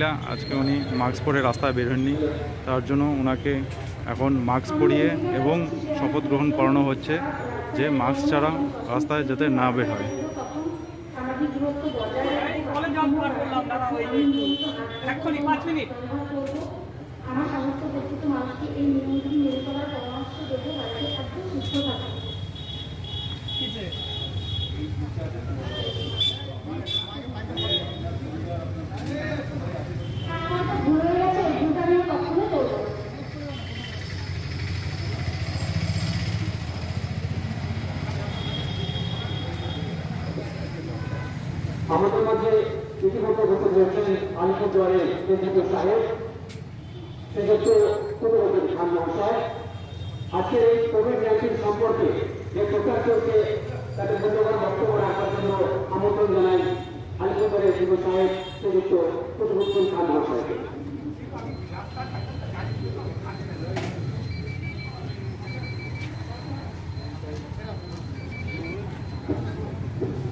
মহিলা, আজকে উনি মাস্ক পরে রাস্তায় বের হননি। তার জন্য ওনাকে এখন মাস্ক পরিয়ে এবং শপথ গ্রহণ করানো হচ্ছে যে মাস্ক ছাড়া রাস্তায় যাতে না বের হয়। সামাজিক দূরত্ব বজায় রাখব কলে জব বার করলাম দাদা ওই এক্ষুনি পাঁচ মিনিট আমার সমস্ত পরিচিত মানুষকে এই নিয়মগুলি মেনে চলার পরামর্শ দেবো বাড়িতে একদম সুস্থ থাকা কিসে আমার ভুল হয়ে গেছে এই ভুলটা আমি আর কখনো করব না। আমাদের মাঝে ইতিমধ্যে উপস্থিত রয়েছেন আলিপুরদুয়ারের কেন্দ্রীয় সাহেব সেক্ষেত্রে কুমরুদ্দিন খান মহাশয় আজকের এই কোভিড নাইন্টিন সম্পর্কে যে প্রচার চলছে তাদের মূল্যবান বক্তব্য রাখার জন্য আমন্ত্রণ জানাই আলিপুরদুয়ারের যুব সাহেব শ্রীযুক্ত কুতুবুদ্দিন খান মহাশয়কে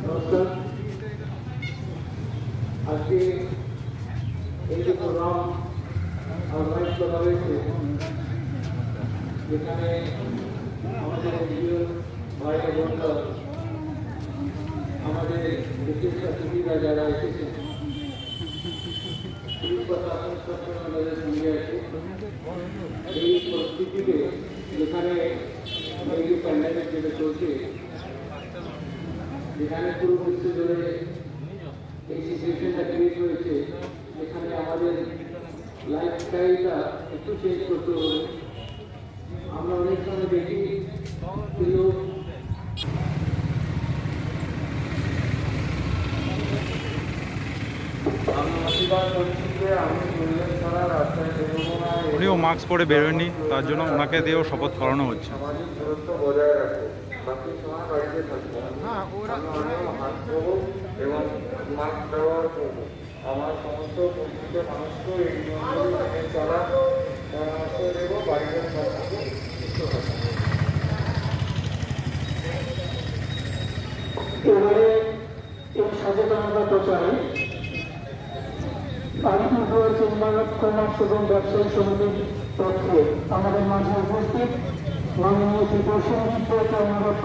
নমস্কার। আজকে এই যে প্রোগ্রাম অর্গানাইজ করা হয়েছে যেখানে আমাদের এনজিও ভাইরা বোনরা আমাদের বিশেষ অতিথিরা যারা এসেছেন পুলিশ প্রশাসন সবসময় আমাদের সঙ্গে আছে এই পরিস্থিতিতে যেখানে এই যে প্যান্ডামিক যেটা চলছে যেখানে পুরো বিশ্ব জুড়ে ক্রিয়েট হয়েছে। এখানে আমাদের লাইফস্টাইলটা একটু চেঞ্জ করতে হবে। আমরা অনেক সময় দেখি লোক উনিও মাস্ক পরে বের হননি তার জন্য ওনাকে দিয়েও শপথ করানো হচ্ছে। ধোবো এবং মাস্ক ব্যবহার করব আমার সমস্ত পরিচিত মানুষকেও এই নিয়মগুলি মেনে চলার পরামর্শ দেবো থাকব। এবারে এই সচেতনতা প্রচারে আলিপুরদুয়ার চেম্বার অফ কমার্স এবং ব্যবসায়ী সমিতির পক্ষে আমাদের মাঝে উপস্থিত মাননীয় প্রসেনজিৎ অনুরোধ